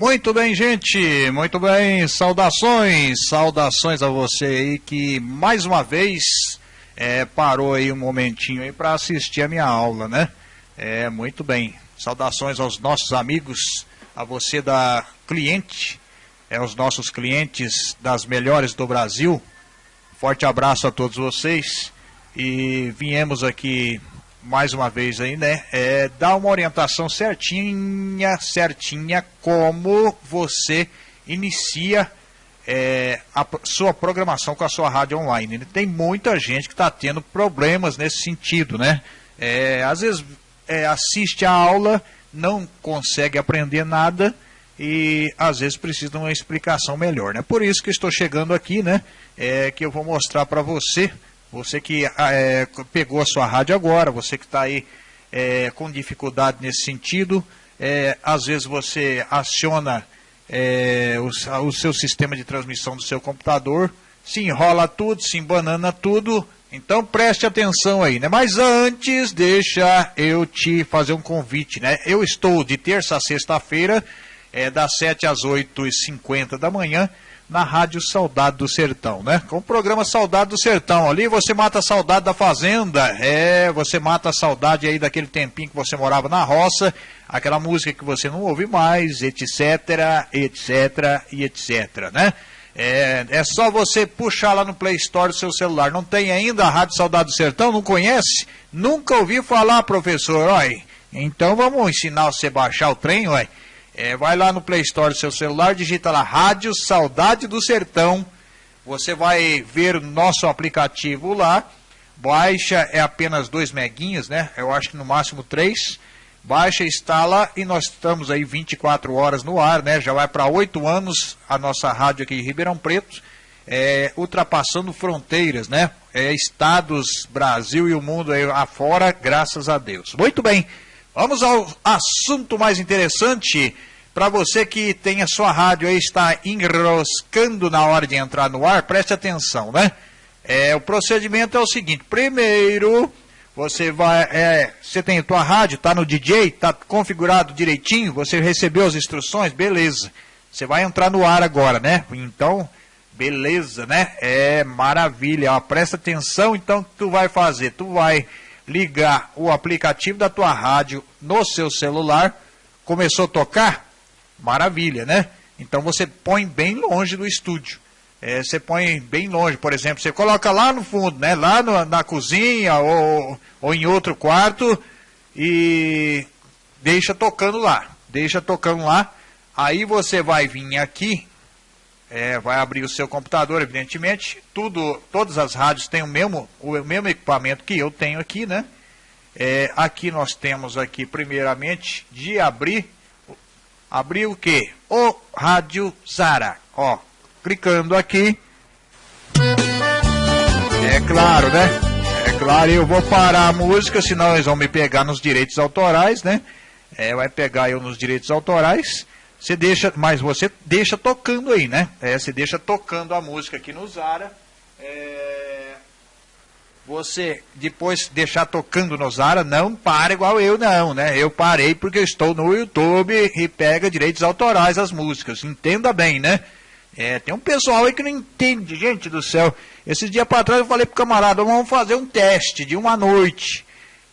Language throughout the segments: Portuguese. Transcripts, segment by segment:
Muito bem, gente. Muito bem. Saudações. Saudações a você aí que mais uma vez é, parou aí um momentinho aí para assistir a minha aula, né? É, muito bem. Saudações aos nossos amigos, a você da cliente, é, os nossos clientes das melhores do Brasil. Forte abraço a todos vocês. E viemos aqui mais uma vez aí, né, é, dar uma orientação certinha, certinha, como você inicia é, a sua programação com a sua rádio online. Tem muita gente que está tendo problemas nesse sentido, né? É, às vezes é, assiste a aula, não consegue aprender nada e às vezes precisa de uma explicação melhor, né? Por isso que estou chegando aqui, né? É, que eu vou mostrar para você você que ah, é, pegou a sua rádio agora, você que está aí é, com dificuldade nesse sentido, é, às vezes você aciona é, o, o, seu sistema de transmissão do seu computador, se enrola tudo, se embanana tudo, então preste atenção aí, né? Mas antes, deixa eu te fazer um convite, né? Eu estou de terça a sexta-feira, é, das 7 às 8h50 da manhã, na Rádio Saudade do Sertão, né? Com o programa Saudade do Sertão. Ali você mata a saudade da fazenda, é, você mata a saudade aí daquele tempinho que você morava na roça, aquela música que você não ouve mais, etc, etc e etc, né? É, é só você puxar lá no Play Store do seu celular. Não tem ainda a Rádio Saudade do Sertão? Não conhece? Nunca ouvi falar, professor, olha. Então vamos ensinar você a baixar o trem, olha. É, vai lá no Play Store do seu celular, digita lá Rádio Saudade do Sertão. Você vai ver nosso aplicativo lá. Baixa é apenas 2 meguinhas, né? Eu acho que no máximo 3. Baixa, instala e nós estamos aí 24 horas no ar, né? Já vai para 8 anos a nossa rádio aqui em Ribeirão Preto, é, ultrapassando fronteiras, né? É, estados, Brasil e o mundo aí afora, graças a Deus. Muito bem. Vamos ao assunto mais interessante. Para você que tem a sua rádio aí, está enroscando na hora de entrar no ar, preste atenção, né? É, o procedimento é o seguinte: primeiro, você vai. É, você tem a tua rádio, está no DJ, está configurado direitinho, você recebeu as instruções, beleza. Você vai entrar no ar agora, né? Então, beleza, né? É maravilha. Ó, presta atenção, então, o que tu vai fazer? Tu vai ligar o aplicativo da tua rádio no seu celular, começou a tocar? Maravilha, né? Então você põe bem longe do estúdio. É, você põe bem longe, por exemplo, você coloca lá no fundo, né? Lá no, na cozinha ou, ou em outro quarto e deixa tocando lá. Deixa tocando lá. Aí você vai vir aqui é, vai abrir o seu computador, evidentemente. Tudo, todas as rádios têm o mesmo, o mesmo equipamento que eu tenho aqui, né? É, aqui nós temos aqui, primeiramente, de abrir, abrir o que? O Rádio Zara. Ó, clicando aqui. É claro, né? É claro, eu vou parar a música, senão eles vão me pegar nos direitos autorais, né? É, vai pegar eu nos direitos autorais. Você deixa, mas você deixa tocando aí, né? É, você deixa tocando a música aqui no Zara. É, você depois deixar tocando no Zara, não para igual eu não, né? Eu parei porque eu estou no YouTube e pega direitos autorais as músicas. Entenda bem, né? É, tem um pessoal aí que não entende, gente do céu. Esses dias para trás eu falei pro camarada, vamos fazer um teste de uma noite.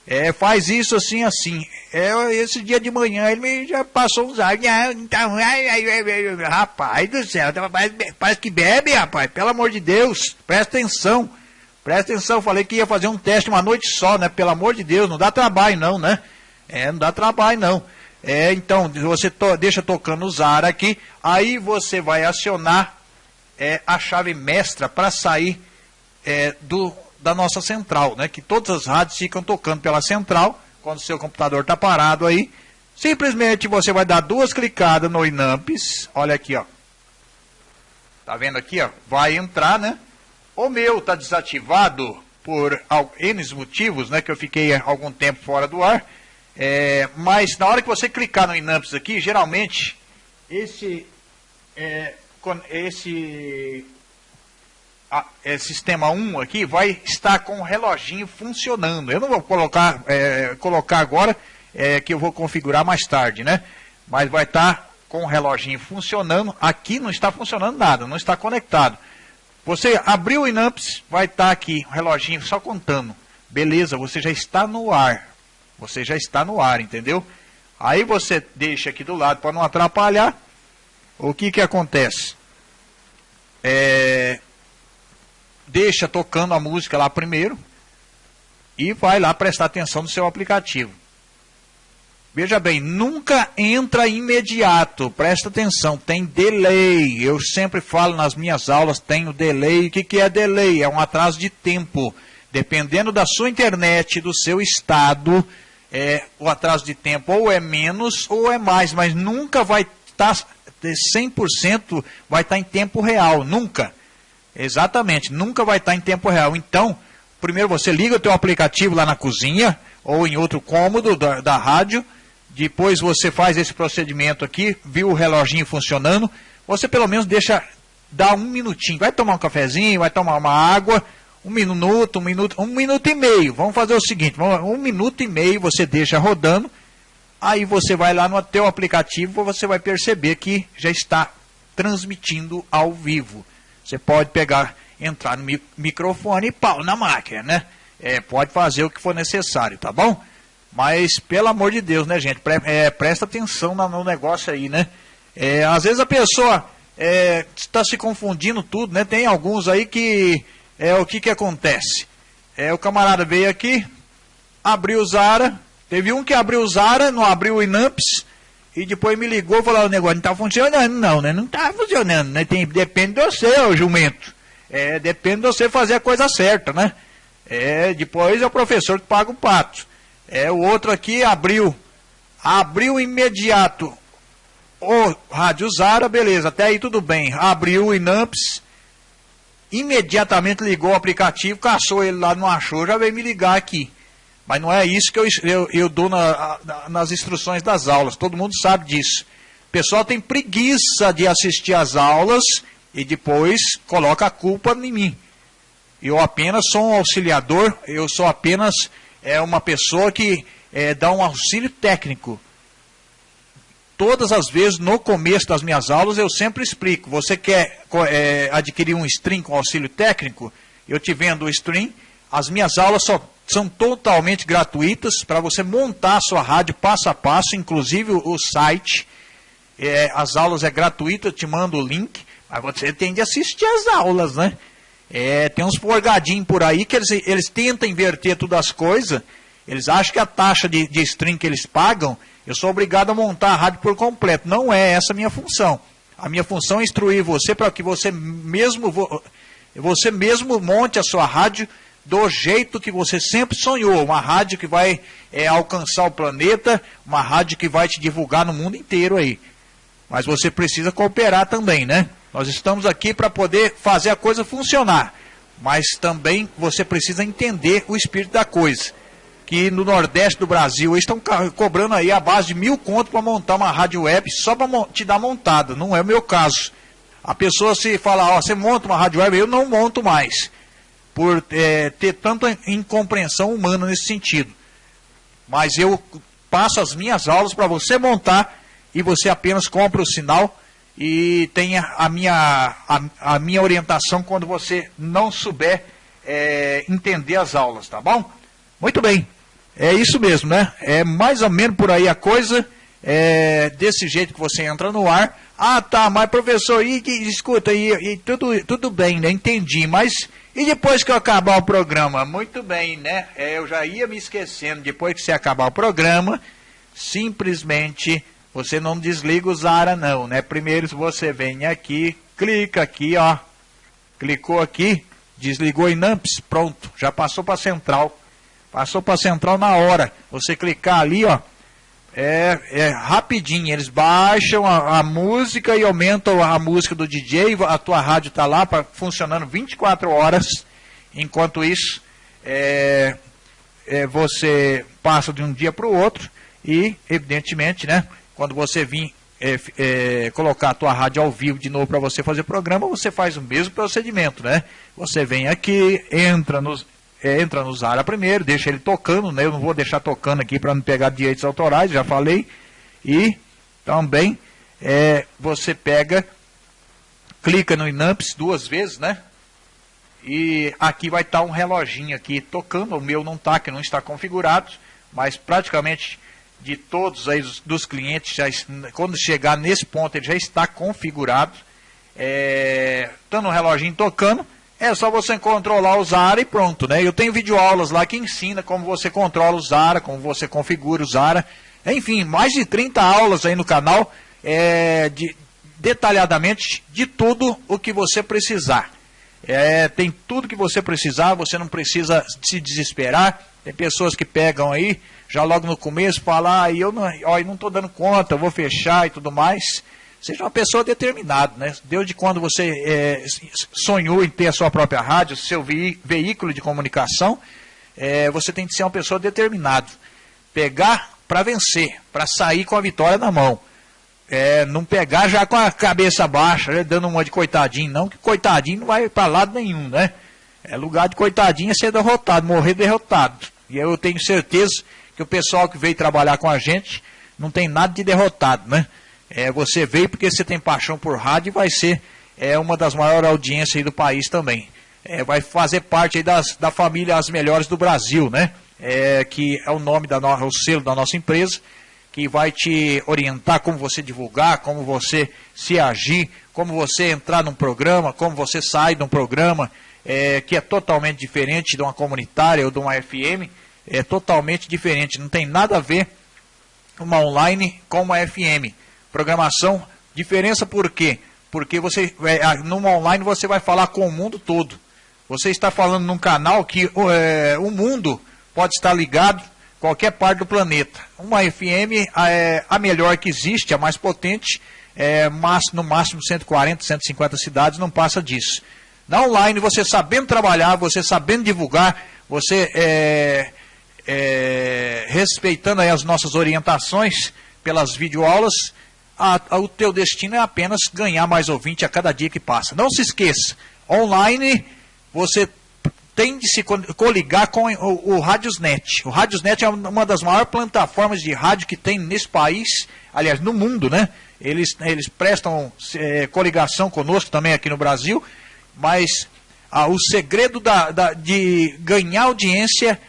É, faz isso assim, assim. É, esse dia de manhã ele me já passou uns áudios. Então, rapaz do céu, parece, parece que bebe, rapaz. Pelo amor de Deus, presta atenção. Presta atenção, falei que ia fazer um teste uma noite só, né? Pelo amor de Deus, não dá trabalho não, né? É, não dá trabalho não. É, então, você to, deixa tocando o ZAR aqui, aí você vai acionar é, a chave mestra para sair é, do da nossa central, né? Que todas as rádios ficam tocando pela central, quando o seu computador está parado aí. Simplesmente você vai dar duas clicadas no Inamps, olha aqui, ó. Tá vendo aqui, ó? Vai entrar, né? O meu está desativado por N motivos, né? Que eu fiquei algum tempo fora do ar. É, mas na hora que você clicar no Inamps aqui, geralmente esse, é, esse a, é, sistema 1 aqui vai estar com o reloginho funcionando. Eu não vou colocar, é, colocar agora, é, que eu vou configurar mais tarde, né? Mas vai estar com o reloginho funcionando. Aqui não está funcionando nada, não está conectado. Você abriu o Inamps, vai estar aqui o reloginho só contando. Beleza, você já está no ar. Você já está no ar, entendeu? Aí você deixa aqui do lado para não atrapalhar. O que que acontece? É, deixa tocando a música lá primeiro e vai lá prestar atenção no seu aplicativo. Veja bem, nunca entra imediato, presta atenção, tem delay. Eu sempre falo nas minhas aulas, tem o delay. O que, que é delay? É um atraso de tempo. Dependendo da sua internet, do seu estado, é, o atraso de tempo ou é menos ou é mais, mas nunca vai estar tá, 100% vai estar tá em tempo real, nunca. Exatamente, nunca vai estar em tempo real. Então, primeiro você liga o teu aplicativo lá na cozinha ou em outro cômodo da, da rádio, depois você faz esse procedimento aqui, viu o reloginho funcionando, você pelo menos deixa dar um minutinho, vai tomar um cafezinho, vai tomar uma água, um minuto, um minuto, um minuto e meio. Vamos fazer o seguinte, um minuto e meio você deixa rodando, aí você vai lá no teu aplicativo, você vai perceber que já está transmitindo ao vivo. Você pode pegar, entrar no microfone e pau na máquina, né? É, pode fazer o que for necessário, tá bom? Mas, pelo amor de Deus, né, gente? Pre é, presta atenção no negócio aí, né? É, às vezes a pessoa está é, se confundindo tudo, né? Tem alguns aí que é o que que acontece? É, o camarada veio aqui, abriu o Zara, teve um que abriu o Zara, não abriu o Inamps, e depois me ligou e falou, o negócio não está funcionando não, né? Não está funcionando, né? Tem, depende de você, ô jumento. É, depende de você fazer a coisa certa, né? É, depois é o professor que paga o pato. É, o outro aqui abriu, abriu imediato o Rádio Zara, beleza, até aí tudo bem. Abriu o Inamps, imediatamente ligou o aplicativo, caçou ele lá, não achou, já veio me ligar aqui. Mas não é isso que eu, eu, eu dou na, na, nas instruções das aulas, todo mundo sabe disso. O pessoal tem preguiça de assistir às aulas e depois coloca a culpa em mim. Eu apenas sou um auxiliador, eu sou apenas é, uma pessoa que é, dá um auxílio técnico todas as vezes, no começo das minhas aulas, eu sempre explico. Você quer é, adquirir um stream com auxílio técnico? Eu te vendo o stream. As minhas aulas só, são totalmente gratuitas para você montar a sua rádio passo a passo, inclusive o site. É, as aulas é gratuita, eu te mando o link, mas você tem de assistir as aulas, né? É, tem uns forgadinhos por aí que eles, eles tentam inverter todas as coisas. Eles acham que a taxa de, de stream que eles pagam eu sou obrigado a montar a rádio por completo. Não é essa a minha função. A minha função é instruir você para que você mesmo, você mesmo monte a sua rádio do jeito que você sempre sonhou. Uma rádio que vai é, alcançar o planeta, uma rádio que vai te divulgar no mundo inteiro aí. Mas você precisa cooperar também, né? Nós estamos aqui para poder fazer a coisa funcionar. Mas também você precisa entender o espírito da coisa que no Nordeste do Brasil eles estão cobrando aí a base de mil contos para montar uma rádio web só para te dar montada. Não é o meu caso. A pessoa se fala, ó, você monta uma rádio web, eu não monto mais. Por é, ter tanta incompreensão humana nesse sentido. Mas eu passo as minhas aulas para você montar e você apenas compra o sinal e tenha a minha, a, a minha orientação quando você não souber é, entender as aulas, tá bom? Muito bem. É isso mesmo, né? É mais ou menos por aí a coisa. É desse jeito que você entra no ar. Ah, tá, mas professor, e, e escuta, e, e, tudo, tudo bem, né? Entendi, mas e depois que eu acabar o programa? Muito bem, né? É, eu já ia me esquecendo, depois que você acabar o programa, simplesmente você não desliga o Zara não, né? Primeiro você vem aqui, clica aqui, ó. Clicou aqui, desligou em Namps, pronto, já passou para central. Passou para central na hora. Você clicar ali, ó, é, é rapidinho. Eles baixam a, a, música e aumentam a música do DJ. A tua rádio está lá pra, funcionando 24 horas. Enquanto isso, é, é, você passa de um dia para o outro e, evidentemente, né, quando você vir é, é, colocar a tua rádio ao vivo de novo para você fazer programa, você faz o mesmo procedimento, né? Você vem aqui, entra nos é, entra no Zara primeiro, deixa ele tocando, né? Eu não vou deixar tocando aqui para não pegar direitos autorais, já falei. E também é, você pega, clica no Inamps duas vezes, né? E aqui vai estar tá um reloginho aqui tocando, o meu não está, que não está configurado, mas praticamente de todos aí dos clientes, já, quando chegar nesse ponto ele já está configurado, é, estando o reloginho tocando, é só você controlar o Zara e pronto, né? Eu tenho videoaulas lá que ensina como você controla o Zara, como você configura o Zara, enfim, mais de 30 aulas aí no canal, é, de, detalhadamente de tudo o que você precisar. É, tem tudo que você precisar, você não precisa se desesperar. Tem pessoas que pegam aí, já logo no começo, falam, ah, eu não estou dando conta, vou fechar e tudo mais. Seja uma pessoa determinada, né? Desde quando você é, sonhou em ter a sua própria rádio, seu veículo de comunicação, é, você tem que ser uma pessoa determinada. Pegar para vencer, para sair com a vitória na mão. É, não pegar já com a cabeça baixa, né, dando uma de coitadinho, não, que coitadinho não vai para lado nenhum, né? É lugar de coitadinho é ser derrotado, morrer derrotado. E eu tenho certeza que o pessoal que veio trabalhar com a gente não tem nada de derrotado, né? É, você veio porque você tem paixão por rádio e vai ser é, uma das maiores audiências do país também. É, vai fazer parte das, da família As Melhores do Brasil, né? É, que é o nome da no, o selo da nossa empresa que vai te orientar como você divulgar, como você se agir, como você entrar num programa, como você sai de um programa é, que é totalmente diferente de uma comunitária ou de uma FM, é totalmente diferente, não tem nada a ver uma online com uma FM. Programação, diferença por quê? Porque você, é, numa online você vai falar com o mundo todo. Você está falando num canal que é, o mundo pode estar ligado qualquer parte do planeta. Uma FM é a melhor que existe, a mais potente, é, mas, no máximo 140, 150 cidades, não passa disso. Na online, você sabendo trabalhar, você sabendo divulgar, você é, é, respeitando as nossas orientações pelas videoaulas, a, a, o teu destino é apenas ganhar mais ouvinte a cada dia que passa. Não se esqueça, online você tem de se coligar com o, o Radiosnet. O Radiosnet é uma das maiores plataformas de rádio que tem nesse país, aliás, no mundo, né? Eles, eles prestam é, coligação conosco também aqui no Brasil, mas ah, o segredo da, da, de ganhar audiência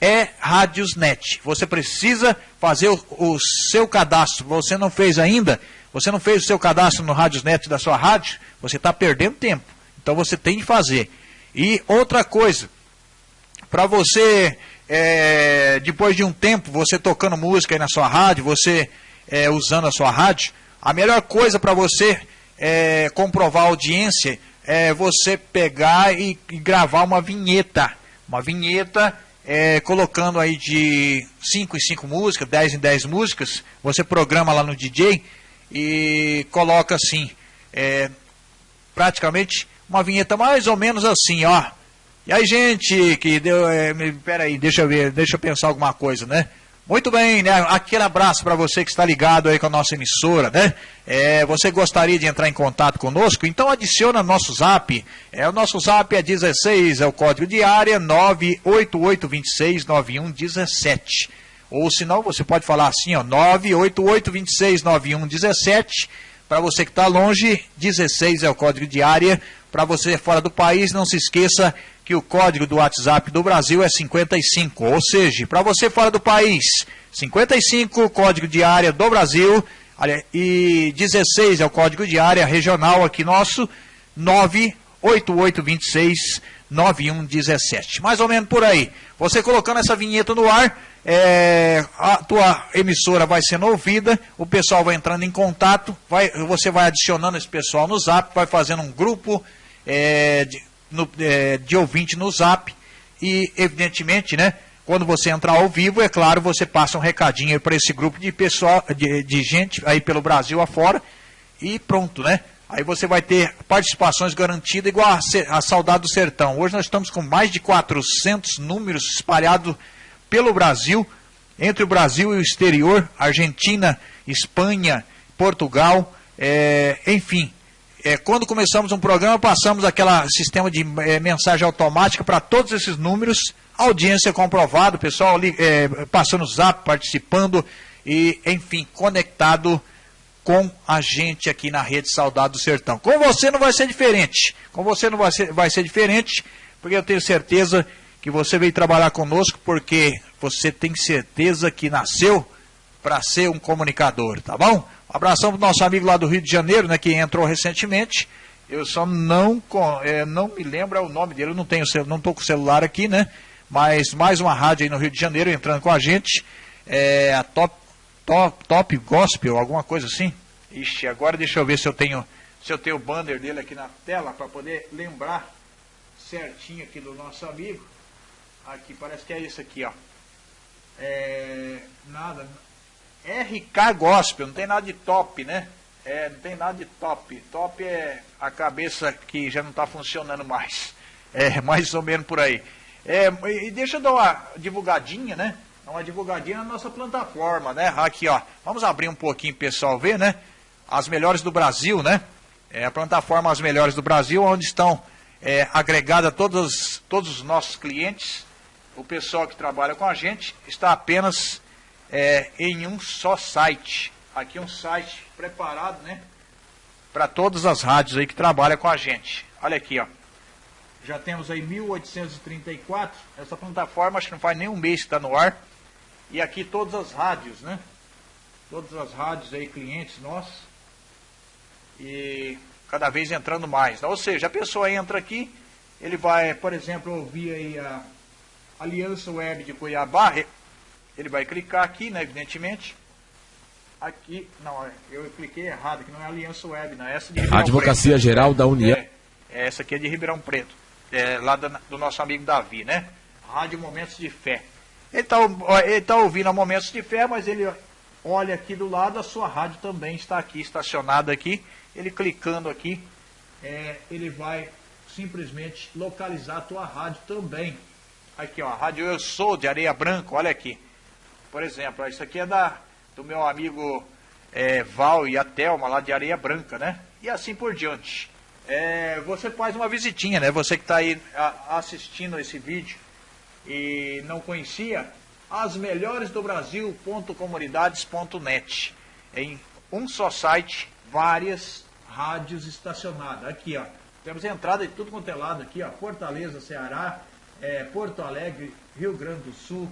é Radiosnet. Você precisa fazer o, o, seu cadastro. Você não fez ainda? Você não fez o seu cadastro no Radiosnet da sua rádio? Você está perdendo tempo. Então você tem de fazer. E outra coisa, para você, é, depois de um tempo, você tocando música aí na sua rádio, você é, usando a sua rádio, a melhor coisa para você é, comprovar a audiência é você pegar e, e gravar uma vinheta. Uma vinheta é, colocando aí de 5 em 5 músicas, 10 em 10 músicas, você programa lá no DJ e coloca assim, é, praticamente uma vinheta mais ou menos assim, ó. E aí, gente, que deu. É, peraí, deixa eu ver, deixa eu pensar alguma coisa, né? Muito bem, né? Aquele abraço para você que está ligado aí com a nossa emissora, né? É, você gostaria de entrar em contato conosco? Então adiciona nosso zap. É, o nosso zap é 16, é o código de área 988269117. Ou se não, você pode falar assim, ó, 988269117. Para você que está longe, 16 é o código de área para você fora do país, não se esqueça que o código do WhatsApp do Brasil é 55. Ou seja, para você fora do país, 55, código de área do Brasil, e 16 é o código de área regional aqui nosso, 98826 9117. Mais ou menos por aí. Você colocando essa vinheta no ar, é, a tua emissora vai sendo ouvida, o pessoal vai entrando em contato, vai, você vai adicionando esse pessoal no zap, vai fazendo um grupo é, de, no, é, de ouvinte no zap e, evidentemente, né, quando você entrar ao vivo, é claro, você passa um recadinho para esse grupo de pessoal, de, de gente aí pelo Brasil afora e pronto, né? Aí você vai ter participações garantidas igual a, a Saudade do Sertão. Hoje nós estamos com mais de 400 números espalhados pelo Brasil, entre o Brasil e o exterior, Argentina, Espanha, Portugal, é, enfim, é, quando começamos um programa, passamos aquele sistema de é, mensagem automática para todos esses números, audiência comprovada, pessoal é, passando o zap, participando e, enfim, conectado com a gente aqui na Rede Saudade do Sertão. Com você não vai ser diferente. Com você não vai ser, vai ser diferente, porque eu tenho certeza que você veio trabalhar conosco porque você tem certeza que nasceu para ser um comunicador, tá bom? Um abração para o nosso amigo lá do Rio de Janeiro, né, que entrou recentemente. Eu só não, é, não me lembro o nome dele, eu não tenho não estou com o celular aqui, né? Mas mais uma rádio aí no Rio de Janeiro entrando com a gente. É a Top, Top, Top Gospel, alguma coisa assim. Ixi, agora deixa eu ver se eu tenho se eu tenho o banner dele aqui na tela para poder lembrar certinho aqui do nosso amigo. Aqui, parece que é isso aqui, ó. É, nada. RK Gospel, não tem nada de top, né? É, não tem nada de top. Top é a cabeça que já não está funcionando mais. É mais ou menos por aí. É, e deixa eu dar uma divulgadinha, né? Uma divulgadinha na nossa plataforma, né? Aqui, ó. Vamos abrir um pouquinho pessoal ver, né? As melhores do Brasil, né? É a plataforma As Melhores do Brasil, onde estão é, agregadas todos, todos os nossos clientes o pessoal que trabalha com a gente está apenas é, em um só site. Aqui um site preparado, né? Para todas as rádios aí que trabalham com a gente. Olha aqui, ó. Já temos aí 1834. Essa plataforma acho que não faz nem um mês que está no ar. E aqui todas as rádios, né? Todas as rádios aí, clientes nossos. E cada vez entrando mais. Ou seja, a pessoa entra aqui, ele vai, por exemplo, ouvir aí a Aliança Web de Cuiabá, ele vai clicar aqui, né, evidentemente. Aqui, não, eu cliquei errado, que não é Aliança Web, não é essa de Ribeirão Advocacia Preto. Geral da União. É, é, essa aqui é de Ribeirão Preto, é, lá do, do nosso amigo Davi, né? Rádio Momentos de Fé. Ele está tá ouvindo a Momentos de Fé, mas ele olha aqui do lado, a sua rádio também está aqui, estacionada aqui. Ele clicando aqui, é, ele vai simplesmente localizar a tua rádio também. Aqui, ó, Rádio Eu Sou de Areia Branca, olha aqui. Por exemplo, isso aqui é da, do meu amigo é, Val e a Thelma lá de Areia Branca, né? E assim por diante. É, você faz uma visitinha, né? Você que está aí a, assistindo esse vídeo e não conhecia, as melhores do Brasil.comunidades.net. Em um só site, várias rádios estacionadas. Aqui, ó. Temos entrada de tudo quanto é lado aqui, ó. Fortaleza, Ceará, é, Porto Alegre, Rio Grande do Sul,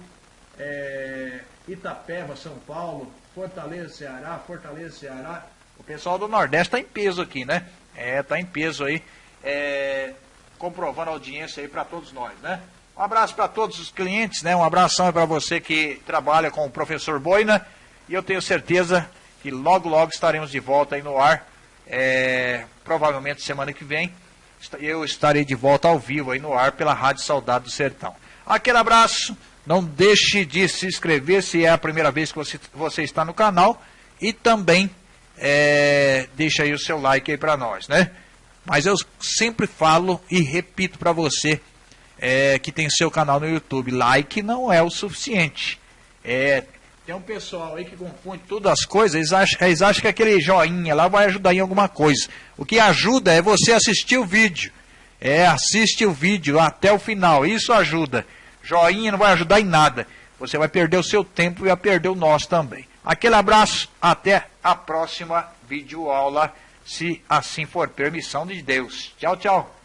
é, Itapeva, São Paulo, Fortaleza, Ceará, Fortaleza, Ceará. O pessoal do Nordeste está em peso aqui, né? É, tá em peso aí, é, comprovando a audiência aí para todos nós, né? Um abraço para todos os clientes, né? Um abração para você que trabalha com o professor Boina. E eu tenho certeza que logo, logo estaremos de volta aí no ar. É, provavelmente semana que vem eu estarei de volta ao vivo aí no ar pela Rádio Saudade do Sertão. Aquele abraço, não deixe de se inscrever se é a primeira vez que você, você está no canal e também é, deixa aí o seu like aí para nós, né? Mas eu sempre falo e repito para você é, que tem seu canal no YouTube, like não é o suficiente. É, tem um pessoal aí que confunde todas as coisas, eles acham, eles acham que aquele joinha lá vai ajudar em alguma coisa. O que ajuda é você assistir o vídeo. É, assiste o vídeo até o final, isso ajuda. Joinha não vai ajudar em nada. Você vai perder o seu tempo e vai perder o nosso também. Aquele abraço, até a próxima videoaula, se assim for permissão de Deus. Tchau, tchau.